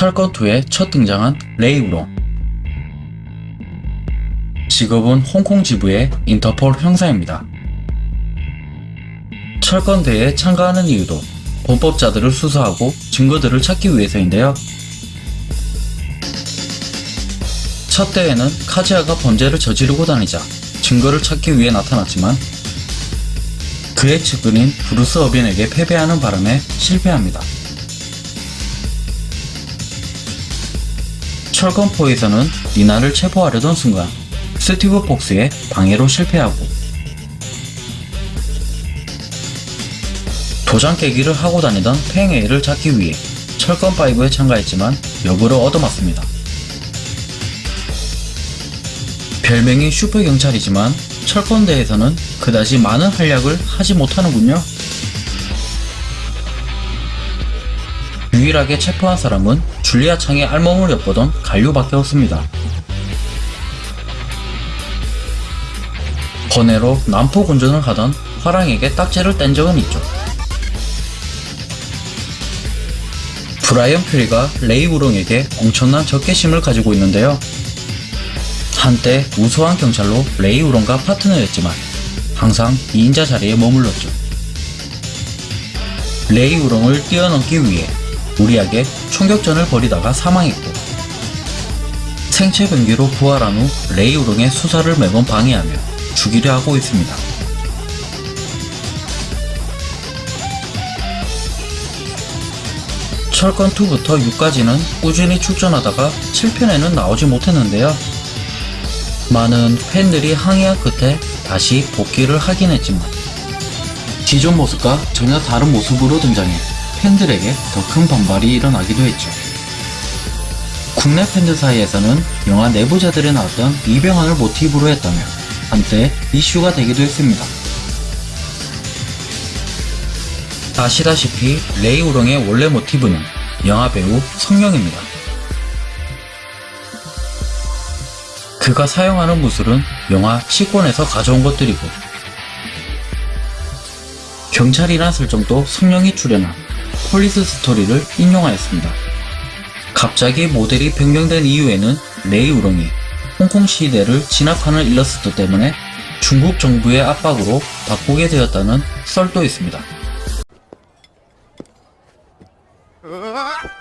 철권2에 첫 등장한 레이우롱 직업은 홍콩 지부의 인터폴 형사입니다. 철권대회에 참가하는 이유도 범법자들을 수사하고 증거들을 찾기 위해서인데요. 첫 대회는 카즈야가 범죄를 저지르고 다니자 증거를 찾기 위해 나타났지만 그의 측근인 브루스 어빈에게 패배하는 바람에 실패합니다. 철권포에서는 니나를 체포하려던 순간 스티브 폭스의 방해로 실패하고 도장 깨기를 하고 다니던 팽에이를 찾기 위해 철권5에 참가했지만 역으로 얻어맞습니다. 별명이 슈퍼경찰이지만 철권대에서는 그다지 많은 활약을 하지 못하는군요. 유일하게 체포한 사람은 줄리아 창의 알몸을 엿보던 간류밖에 없습니다. 번외로 난폭 운전을 하던 화랑에게 딱지를 뗀 적은 있죠. 브라이언 퓨리가 레이 우롱에게 엄청난 적개심을 가지고 있는데요. 한때 우수한 경찰로 레이 우롱과 파트너였지만 항상 2인자 자리에 머물렀죠. 레이 우롱을 뛰어넘기 위해 우리에게 총격전을 벌이다가 사망했고 생체 변기로 부활한 후 레이 우롱의 수사를 매번 방해하며 죽이려 하고 있습니다. 철권2부터 6까지는 꾸준히 출전하다가 7편에는 나오지 못했는데요. 많은 팬들이 항의한 끝에 다시 복귀를 하긴 했지만 기존 모습과 전혀 다른 모습으로 등장해 팬들에게 더 큰 반발이 일어나기도 했죠. 국내 팬들 사이에서는 영화 내부자들에 나왔던 이병헌을 모티브로 했다며 한때 이슈가 되기도 했습니다. 아시다시피 레이 우롱의 원래 모티브는 영화배우 성룡입니다. 그가 사용하는 무술은 영화 취권에서 가져온 것들이고 경찰이란 설정도 성룡이 출연한 폴리스 스토리를 인용하였습니다. 갑자기 모델이 변경된 이유에는 레이 우롱이 홍콩 시위대를 진압하는 일러스트 때문에 중국 정부의 압박으로 바꾸게 되었다는 썰도 있습니다. 으아!